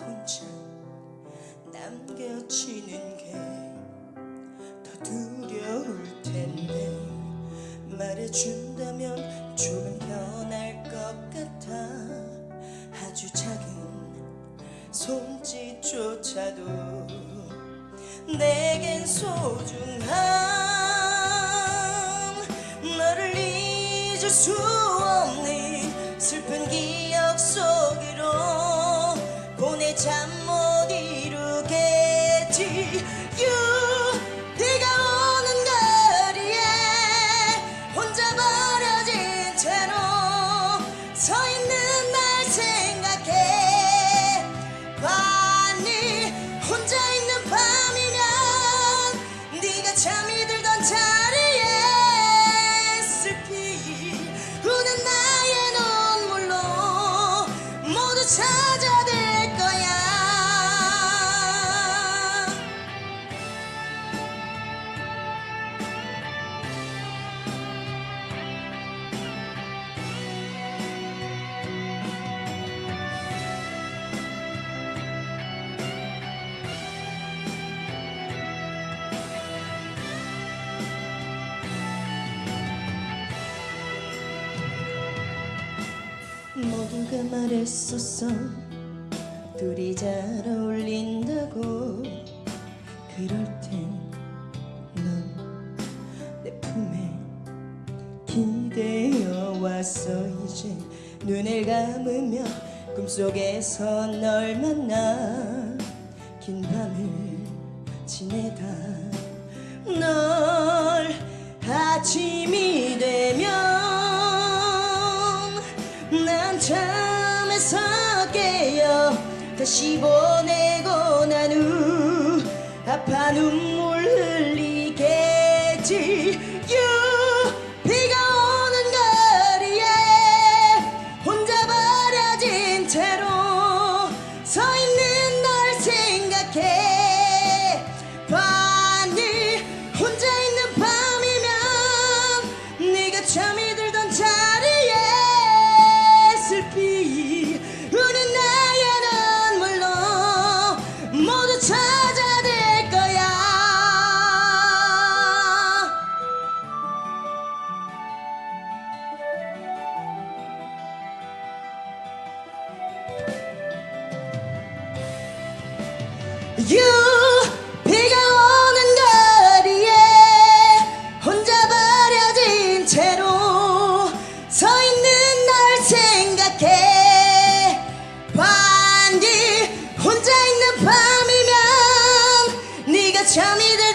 혼자 남겨지는 게 더 두려울 텐데. 말해준다면 조금 편할 것 같아. 아주 작은 손짓조차도 내겐 소중한 보내 모두가 말했었어 둘이 잘 어울린다고. 그럴 땐 넌 내 품에 기대어 왔어 이제 눈을 감으며 꿈속에서 널 만나 긴 밤을 지내다 다시 보내고 난 후 아파 눈물 흘리겠지 You 비가 오는 거리에 혼자 버려진 채로 서 있는 날 생각해. 반기 혼자 있는 밤이면 네가 잠이 들